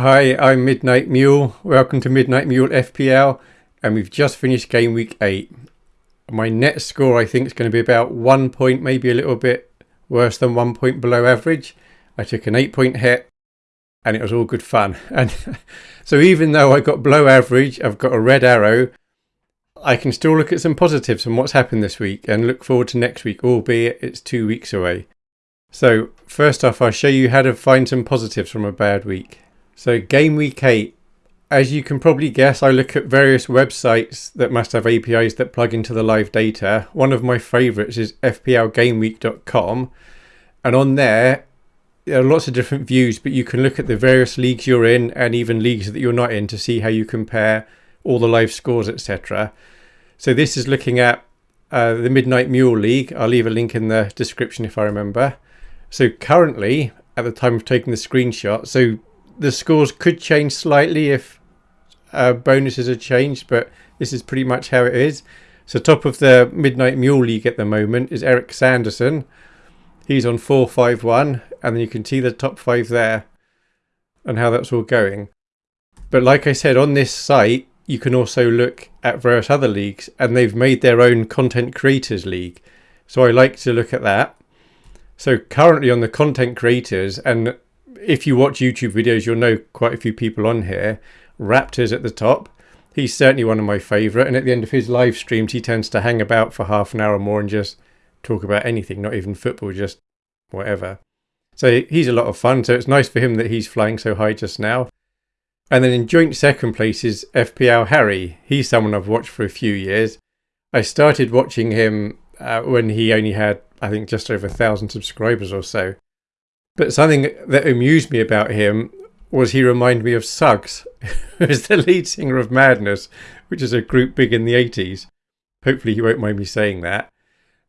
Hi, I'm Midnight Mule. Welcome to Midnight Mule FPL, and we've just finished game week 8. My net score, I think, is going to be about one point, maybe a little bit worse than one point below average. I took an 8 point hit, and it was all good fun. And so, even though I got below average, I've got a red arrow, I can still look at some positives from what's happened this week and look forward to next week, albeit it's two weeks away. So, first off, I'll show you how to find some positives from a bad week. So game week 8, as you can probably guess, I look at various websites that must have APIs that plug into the live data. One of my favourites is fplgameweek.com. And on there, there are lots of different views, but you can look at the various leagues you're in and even leagues that you're not in to see how you compare all the live scores, etc. So this is looking at uh, the Midnight Mule League. I'll leave a link in the description if I remember. So currently, at the time of taking the screenshot, so the scores could change slightly if uh, bonuses are changed, but this is pretty much how it is. So top of the Midnight Mule League at the moment is Eric Sanderson. He's on 451, and then you can see the top five there and how that's all going. But like I said, on this site, you can also look at various other leagues, and they've made their own Content Creators League. So I like to look at that. So currently on the Content Creators, and if you watch YouTube videos, you'll know quite a few people on here. Raptors at the top. He's certainly one of my favourite. And at the end of his live streams, he tends to hang about for half an hour or more and just talk about anything, not even football, just whatever. So he's a lot of fun. So it's nice for him that he's flying so high just now. And then in joint second place is FPL Harry. He's someone I've watched for a few years. I started watching him uh, when he only had, I think, just over a thousand subscribers or so. But something that amused me about him was he reminded me of Suggs, who is the lead singer of Madness, which is a group big in the 80s. Hopefully, he won't mind me saying that.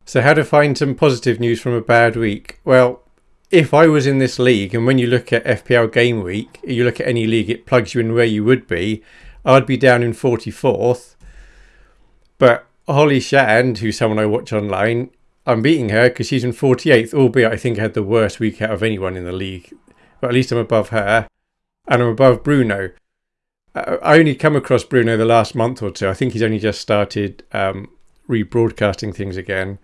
So, how to find some positive news from a bad week? Well, if I was in this league, and when you look at FPL Game Week, you look at any league, it plugs you in where you would be. I'd be down in 44th. But Holly Shand, who's someone I watch online, I'm beating her because she's in 48th, albeit I think I had the worst week out of anyone in the league. But at least I'm above her. And I'm above Bruno. Uh, I only come across Bruno the last month or two. I think he's only just started um, rebroadcasting things again.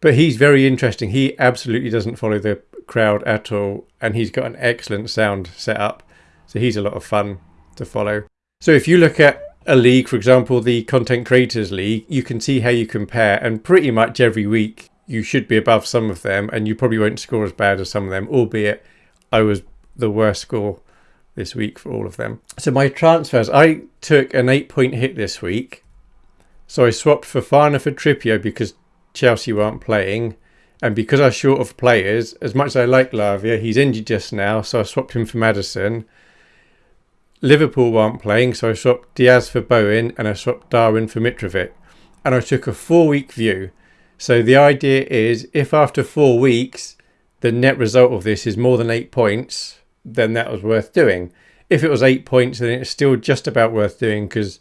But he's very interesting. He absolutely doesn't follow the crowd at all. And he's got an excellent sound set up. So he's a lot of fun to follow. So if you look at a league, for example, the Content Creators League, you can see how you compare. And pretty much every week you should be above some of them, and you probably won't score as bad as some of them, albeit I was the worst score this week for all of them. So my transfers, I took an eight point hit this week. So I swapped for Fofana for Trippier because Chelsea weren't playing. And because I was short of players, as much as I like Lavia, he's injured just now, so I swapped him for Maddison. Liverpool weren't playing, so I swapped Diaz for Bowen and I swapped Darwin for Mitrovic. And I took a four week view. So the idea is if after four weeks the net result of this is more than eight points, then that was worth doing. If it was eight points, then it's still just about worth doing because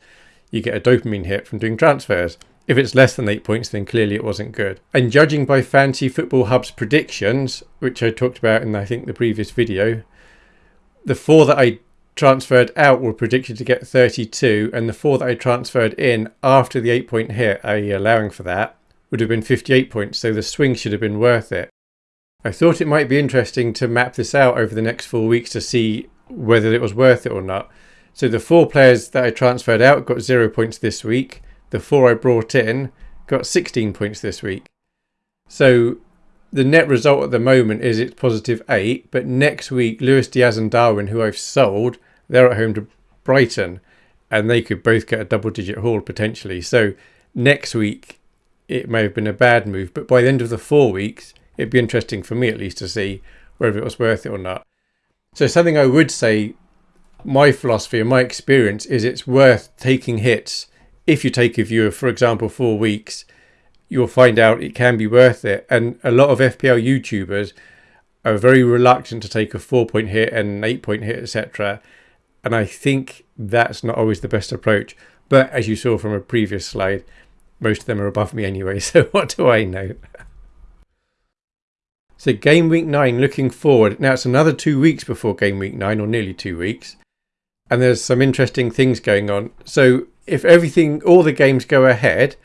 you get a dopamine hit from doing transfers. If it's less than eight points, then clearly it wasn't good. And judging by Fantasy Football Hub's predictions, which I talked about in I think the previous video, the four that I transferred out were predicted to get 32, and the four that I transferred in after the eight point hit, i.e., allowing for that, would have been 58 points, so the swing should have been worth it. I thought it might be interesting to map this out over the next four weeks to see whether it was worth it or not. So the four players that I transferred out got zero points this week. The four I brought in got 16 points this week. So the net result at the moment is it's positive eight, but next week Luis Diaz and Darwin, who I've sold, they're at home to Brighton, and they could both get a double-digit haul potentially. So next week it may have been a bad move, but by the end of the four weeks, it'd be interesting for me at least to see whether it was worth it or not. So something I would say, my philosophy and my experience is it's worth taking hits. If you take a view of, for example, four weeks, you'll find out it can be worth it. And a lot of FPL YouTubers are very reluctant to take a four point hit and an eight point hit, etc. And I think that's not always the best approach. But as you saw from a previous slide, most of them are above me anyway, so what do I know? so game week 9 looking forward. Now it's another two weeks before game week 9 or nearly two weeks. and there's some interesting things going on. So if everything, all the games go ahead,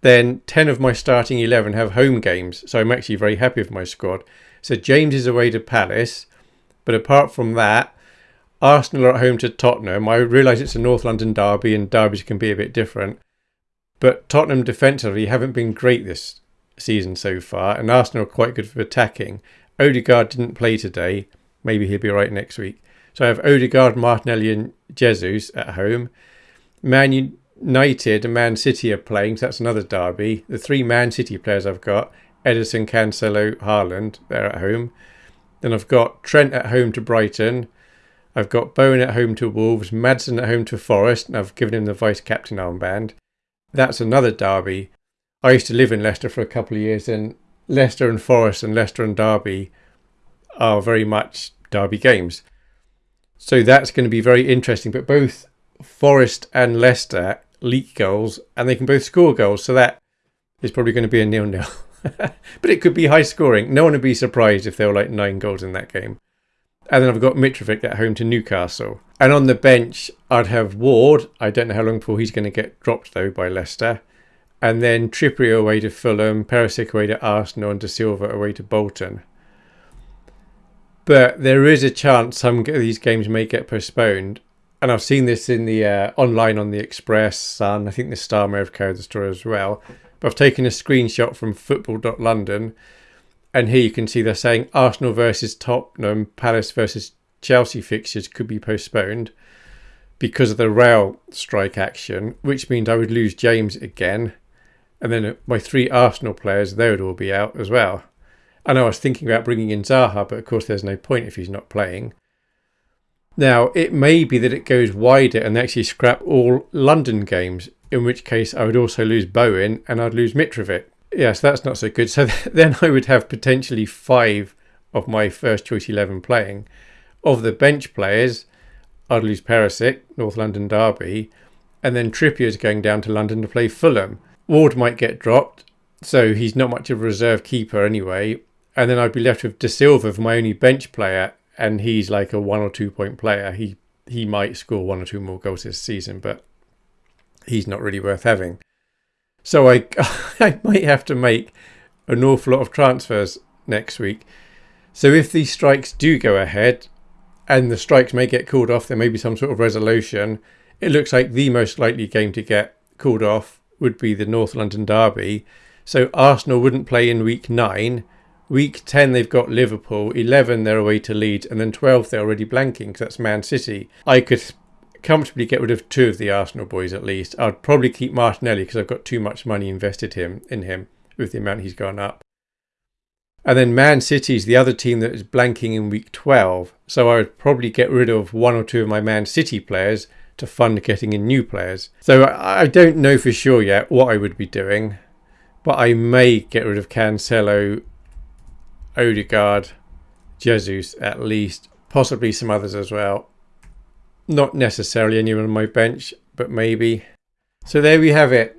then 10 of my starting 11 have home games. So I'm actually very happy with my squad. So James is away to Palace. But apart from that, Arsenal are at home to Tottenham. I realise it's a North London derby and derbies can be a bit different. But Tottenham defensively haven't been great this season so far, and Arsenal are quite good for attacking. Odegaard didn't play today. Maybe he'll be right next week. So I have Odegaard, Martinelli, and Jesus at home. Man United and Man City are playing, so that's another derby. The three Man City players I've got Ederson, Cancelo, Haaland, they're at home. Then I've got Trent at home to Brighton. I've got Bowen at home to Wolves, Maddison at home to Forest, and I've given him the vice captain armband. That's another derby. I used to live in Leicester for a couple of years, and Leicester and Forest and Leicester and Derby are very much derby games. So that's going to be very interesting. But both Forest and Leicester leak goals, and they can both score goals. So that is probably going to be a nil-nil. but it could be high scoring. No one would be surprised if there were like nine goals in that game. And then I've got Mitrovic at home to Newcastle. And on the bench, I'd have Ward. I don't know how long before he's going to get dropped, though, by Leicester. And then Trippier away to Fulham, Perisic away to Arsenal, and Dasilva away to Bolton. But there is a chance some of these games may get postponed. And I've seen this in the uh, online on the Express, Sun. I think the Star may have carried the story as well. But I've taken a screenshot from football.london and here you can see they're saying Arsenal versus Tottenham, Palace versus Chelsea fixtures could be postponed because of the rail strike action, which means I would lose James again. And then my three Arsenal players, they would all be out as well. And I was thinking about bringing in Zaha, but of course there's no point if he's not playing. Now, it may be that it goes wider and they actually scrap all London games, in which case I would also lose Bowen and I'd lose Mitrovic. Yes, that's not so good. So then I would have potentially five of my first choice 11 playing. Of the bench players, I'd lose Perisic, North London Derby, and then Trippier's going down to London to play Fulham. Ward might get dropped, so he's not much of a reserve keeper anyway. And then I'd be left with Dasilva for my only bench player, and he's like a one or two point player. He he might score one or two more goals this season, but he's not really worth having. So I, I might have to make an awful lot of transfers next week. So if these strikes do go ahead, and the strikes may get called off, there may be some sort of resolution. It looks like the most likely game to get called off would be the North London Derby. So Arsenal wouldn't play in week nine. Week 10, they've got Liverpool. 11, they're away to Leeds. And then 12, they're already blanking because that's Man City. I could comfortably get rid of two of the Arsenal boys at least. I'd probably keep Martinelli because I've got too much money invested him in him with the amount he's gone up. And then Man City's the other team that is blanking in week 12. So I would probably get rid of one or two of my Man City players to fund getting in new players. So I don't know for sure yet what I would be doing, but I may get rid of Cancelo, Odegaard, Jesus at least, possibly some others as well. Not necessarily anyone on my bench, but maybe. So there we have it.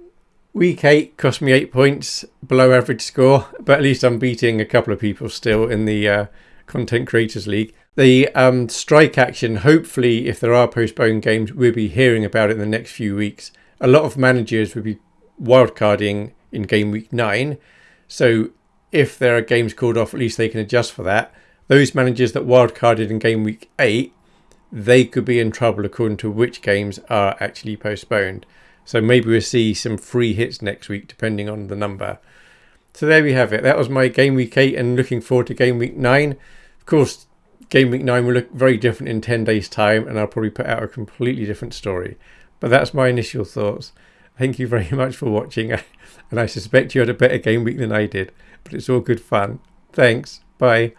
Week 8 cost me 8 points, below average score, but at least I'm beating a couple of people still in the uh, Content Creators League. The um, strike action, hopefully, if there are postponed games, we'll be hearing about it in the next few weeks. A lot of managers will be wildcarding in game week 9, so if there are games called off, at least they can adjust for that. Those managers that wildcarded in game week 8 they could be in trouble according to which games are actually postponed. So maybe we'll see some free hits next week, depending on the number. So there we have it. That was my game week 8 and looking forward to game week 9. Of course, game week 9 will look very different in 10 days' time, and I'll probably put out a completely different story. But that's my initial thoughts. Thank you very much for watching, and I suspect you had a better game week than I did, but it's all good fun. Thanks. Bye.